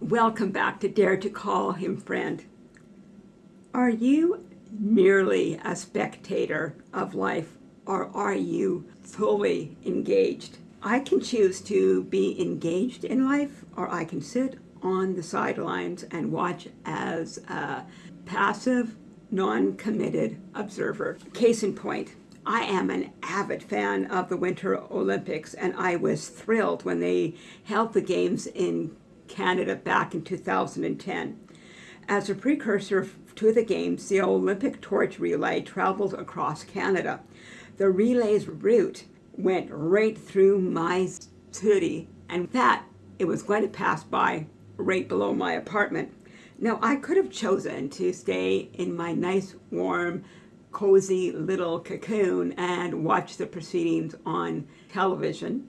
Welcome back to Dare to Call Him Friend. Are you merely a spectator of life or are you fully engaged? I can choose to be engaged in life or I can sit on the sidelines and watch as a passive, non-committed observer. Case in point, I am an avid fan of the Winter Olympics and I was thrilled when they held the games in Canada back in 2010. As a precursor to the games, the Olympic torch relay traveled across Canada. The relay's route went right through my city and that it was going to pass by right below my apartment. Now I could have chosen to stay in my nice warm cozy little cocoon and watch the proceedings on television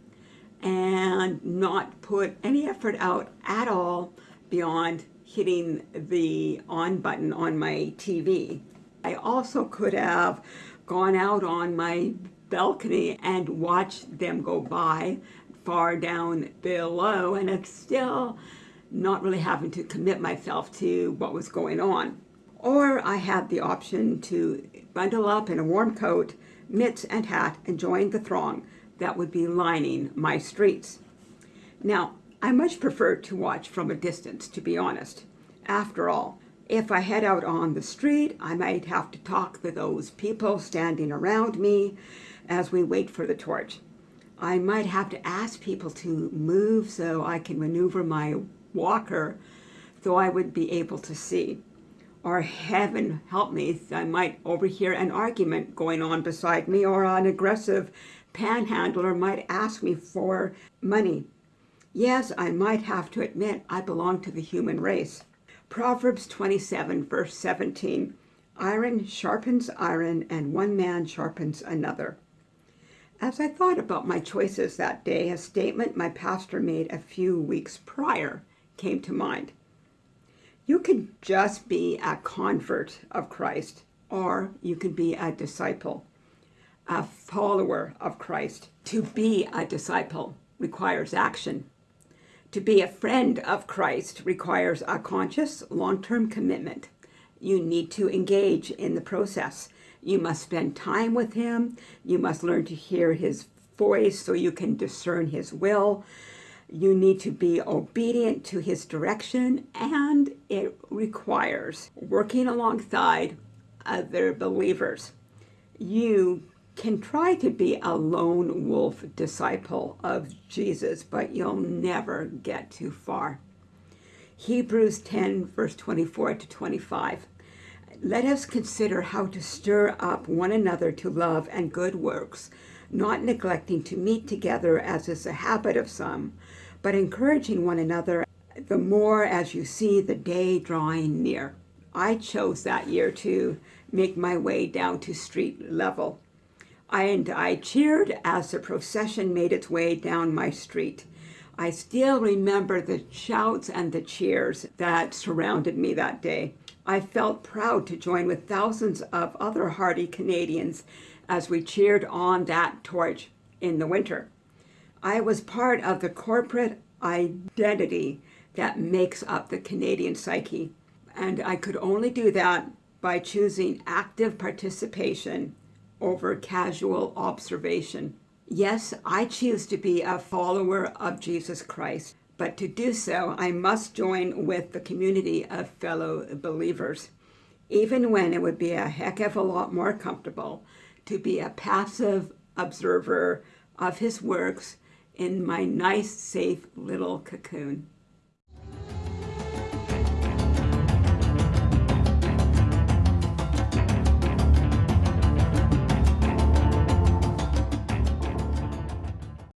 and not put any effort out at all beyond hitting the on button on my TV. I also could have gone out on my balcony and watched them go by far down below and it's still not really having to commit myself to what was going on. Or I had the option to bundle up in a warm coat, mitts and hat and join the throng that would be lining my streets. Now, I much prefer to watch from a distance, to be honest. After all, if I head out on the street, I might have to talk to those people standing around me as we wait for the torch. I might have to ask people to move so I can maneuver my walker so I would be able to see. Or heaven help me, I might overhear an argument going on beside me or an aggressive panhandler might ask me for money. Yes, I might have to admit I belong to the human race. Proverbs 27 verse 17, Iron sharpens iron and one man sharpens another. As I thought about my choices that day, a statement my pastor made a few weeks prior came to mind. You can just be a convert of Christ, or you can be a disciple a follower of Christ. To be a disciple requires action. To be a friend of Christ requires a conscious long-term commitment. You need to engage in the process. You must spend time with him. You must learn to hear his voice so you can discern his will. You need to be obedient to his direction and it requires working alongside other believers. You can try to be a lone wolf disciple of Jesus, but you'll never get too far. Hebrews 10, verse 24 to 25. Let us consider how to stir up one another to love and good works, not neglecting to meet together as is a habit of some, but encouraging one another the more as you see the day drawing near. I chose that year to make my way down to street level and I cheered as the procession made its way down my street. I still remember the shouts and the cheers that surrounded me that day. I felt proud to join with thousands of other hardy Canadians as we cheered on that torch in the winter. I was part of the corporate identity that makes up the Canadian psyche, and I could only do that by choosing active participation over casual observation. Yes, I choose to be a follower of Jesus Christ, but to do so, I must join with the community of fellow believers, even when it would be a heck of a lot more comfortable to be a passive observer of his works in my nice, safe little cocoon.